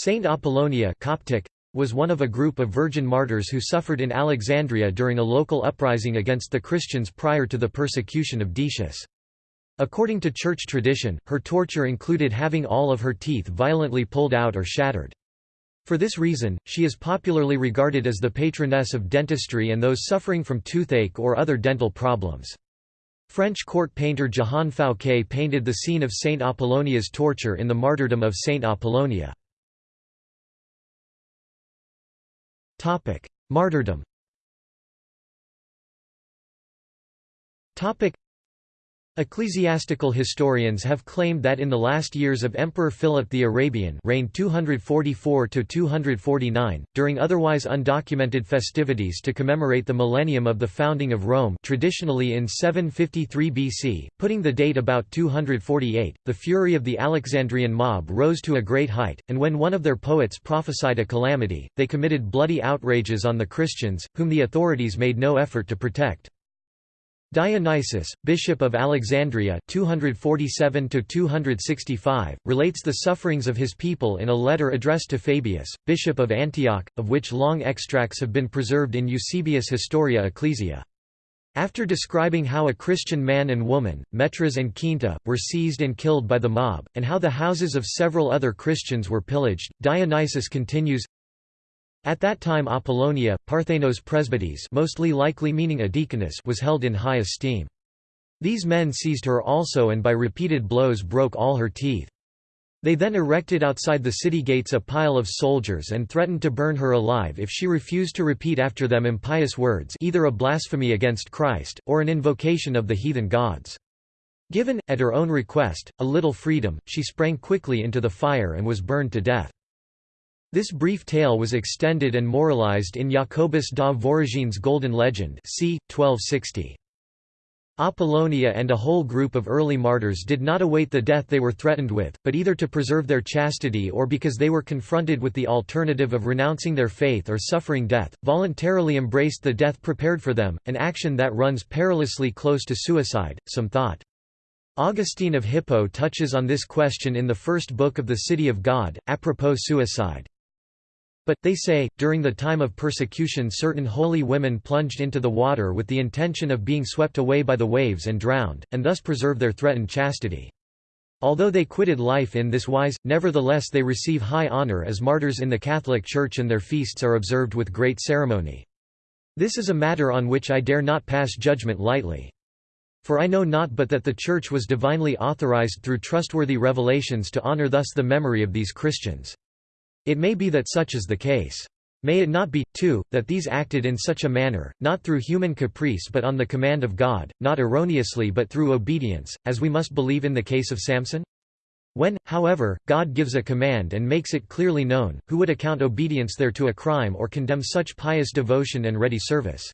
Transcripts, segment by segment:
Saint Apollonia Coptic, was one of a group of virgin martyrs who suffered in Alexandria during a local uprising against the Christians prior to the persecution of Decius. According to church tradition, her torture included having all of her teeth violently pulled out or shattered. For this reason, she is popularly regarded as the patroness of dentistry and those suffering from toothache or other dental problems. French court painter Jehan Fouquet painted the scene of Saint Apollonia's torture in the martyrdom of Saint Apollonia. Martyrdom Ecclesiastical historians have claimed that in the last years of Emperor Philip the Arabian reigned 244–249, during otherwise undocumented festivities to commemorate the millennium of the founding of Rome traditionally in 753 BC, putting the date about 248, the fury of the Alexandrian mob rose to a great height, and when one of their poets prophesied a calamity, they committed bloody outrages on the Christians, whom the authorities made no effort to protect. Dionysius, bishop of Alexandria 247 relates the sufferings of his people in a letter addressed to Fabius, bishop of Antioch, of which long extracts have been preserved in Eusebius Historia Ecclesia. After describing how a Christian man and woman, Metras and Quinta, were seized and killed by the mob, and how the houses of several other Christians were pillaged, Dionysius continues, at that time Apollonia, Parthenos presbytes mostly likely meaning a deaconess was held in high esteem. These men seized her also and by repeated blows broke all her teeth. They then erected outside the city gates a pile of soldiers and threatened to burn her alive if she refused to repeat after them impious words either a blasphemy against Christ, or an invocation of the heathen gods. Given, at her own request, a little freedom, she sprang quickly into the fire and was burned to death. This brief tale was extended and moralized in Jacobus de Voragine's Golden Legend c. 1260. Apollonia and a whole group of early martyrs did not await the death they were threatened with, but either to preserve their chastity or because they were confronted with the alternative of renouncing their faith or suffering death, voluntarily embraced the death prepared for them, an action that runs perilously close to suicide, some thought. Augustine of Hippo touches on this question in the first book of the City of God, apropos suicide. But, they say, during the time of persecution certain holy women plunged into the water with the intention of being swept away by the waves and drowned, and thus preserve their threatened chastity. Although they quitted life in this wise, nevertheless they receive high honor as martyrs in the Catholic Church and their feasts are observed with great ceremony. This is a matter on which I dare not pass judgment lightly. For I know not but that the Church was divinely authorized through trustworthy revelations to honor thus the memory of these Christians. It may be that such is the case. May it not be, too, that these acted in such a manner, not through human caprice but on the command of God, not erroneously but through obedience, as we must believe in the case of Samson? When, however, God gives a command and makes it clearly known, who would account obedience thereto a crime or condemn such pious devotion and ready service?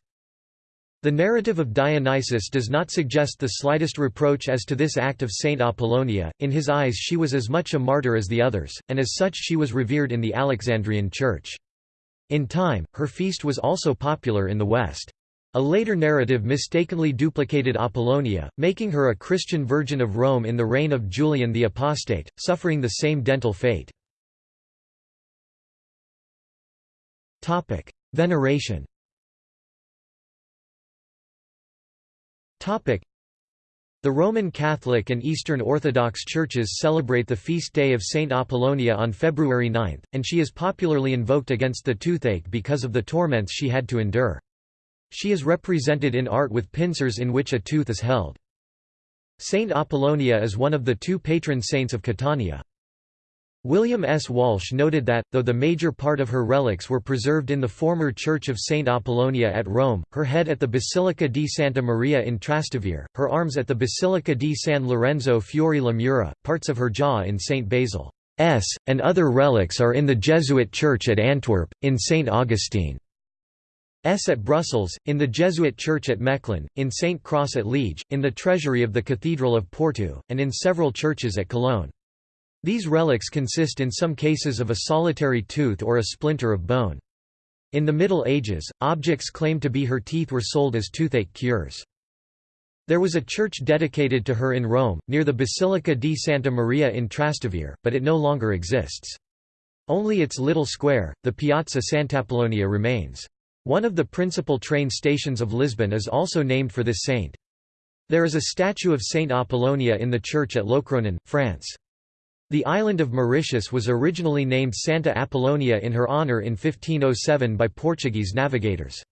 The narrative of Dionysius does not suggest the slightest reproach as to this act of Saint Apollonia, in his eyes she was as much a martyr as the others, and as such she was revered in the Alexandrian Church. In time, her feast was also popular in the West. A later narrative mistakenly duplicated Apollonia, making her a Christian virgin of Rome in the reign of Julian the Apostate, suffering the same dental fate. Veneration The Roman Catholic and Eastern Orthodox churches celebrate the feast day of Saint Apollonia on February 9, and she is popularly invoked against the toothache because of the torments she had to endure. She is represented in art with pincers in which a tooth is held. Saint Apollonia is one of the two patron saints of Catania. William S. Walsh noted that, though the major part of her relics were preserved in the former Church of St. Apollonia at Rome, her head at the Basilica di Santa Maria in Trastevere, her arms at the Basilica di San Lorenzo Fuori le Mura, parts of her jaw in St. Basil's, and other relics are in the Jesuit Church at Antwerp, in St. Augustine's at Brussels, in the Jesuit Church at Mechlin, in St. Cross at Liege, in the treasury of the Cathedral of Porto, and in several churches at Cologne. These relics consist in some cases of a solitary tooth or a splinter of bone. In the Middle Ages, objects claimed to be her teeth were sold as toothache cures. There was a church dedicated to her in Rome, near the Basilica di Santa Maria in Trastevere, but it no longer exists. Only its little square, the Piazza Sant'Apollonia remains. One of the principal train stations of Lisbon is also named for this saint. There is a statue of Saint Apollonia in the church at Locronan, France. The island of Mauritius was originally named Santa Apollonia in her honour in 1507 by Portuguese navigators.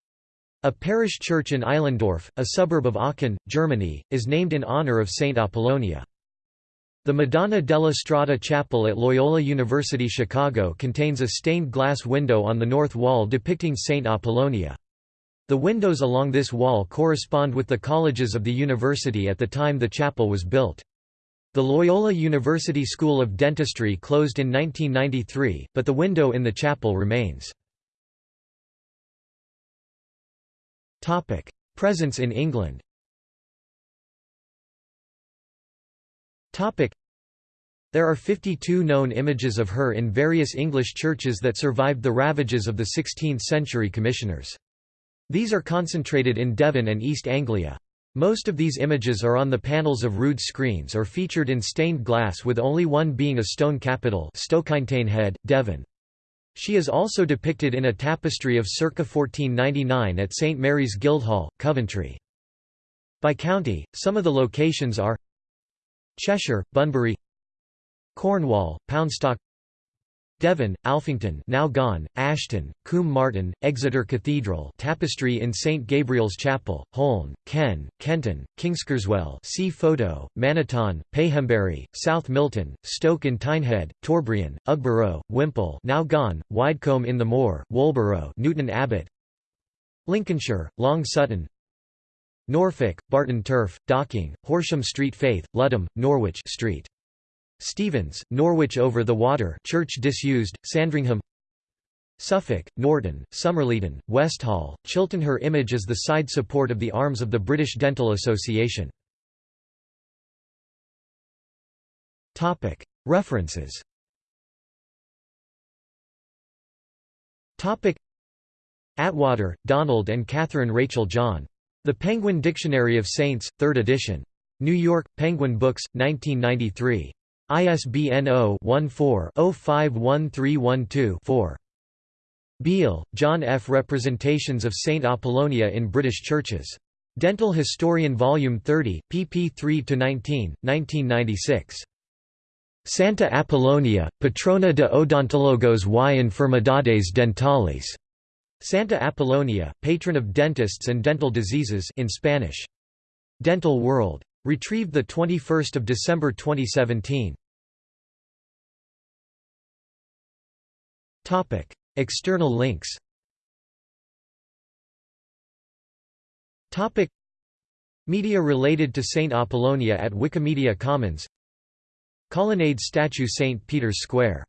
A parish church in Eilendorf, a suburb of Aachen, Germany, is named in honour of Saint Apollonia. The Madonna della Strada Chapel at Loyola University Chicago contains a stained glass window on the north wall depicting Saint Apollonia. The windows along this wall correspond with the colleges of the university at the time the chapel was built. The Loyola University School of Dentistry closed in 1993, but the window in the chapel remains. Presence in England There are 52 known images of her in various English churches that survived the ravages of the 16th-century commissioners. These are concentrated in Devon and East Anglia. Most of these images are on the panels of rood screens or featured in stained glass with only one being a stone capital Head, Devon. She is also depicted in a tapestry of circa 1499 at St Mary's Guildhall, Coventry. By county, some of the locations are Cheshire, Bunbury Cornwall, Poundstock Devon, Alphington now gone, Ashton, Combe Martin, Exeter Cathedral tapestry in St Gabriel's Chapel, Holne, Kenn, Kenton, Kingskerswell see photo, Manaton, Payhembury, South Milton, Stoke-in-Teignhead, Torbryan, Ugborough, Whimple now gone, Widecombe in the Moor, Woolborough Newton Abbot. Lincolnshire, Long Sutton. Norfolk, Barton Turf, Docking, Horsham Street Faith, Ludham, Norwich Street Stevens, Norwich over the Water church disused, Sandringham Suffolk, Norton, Somerleyton, Westhall, Chilton Her image is the side support of the arms of the British Dental Association. References Attwater, Donald and Catherine Rachel John. The Penguin Dictionary of Saints, 3rd edition. New York, Penguin Books, 1993. ISBN 0-14-051312-4. Beale, John F. Representations of St. Apollonia in British Churches. Dental Historian Vol. 30, pp 3–19, 1996. Santa Apollonia, patrona de odontologos y enfermedades dentales. Santa Apollonia, patron of dentists and dental diseases in Spanish. Dental World. Retrieved 21 December 2017. Topic: External links. Topic: Media related to Saint Apollonia at Wikimedia Commons. Colonnade statue St Peter's Square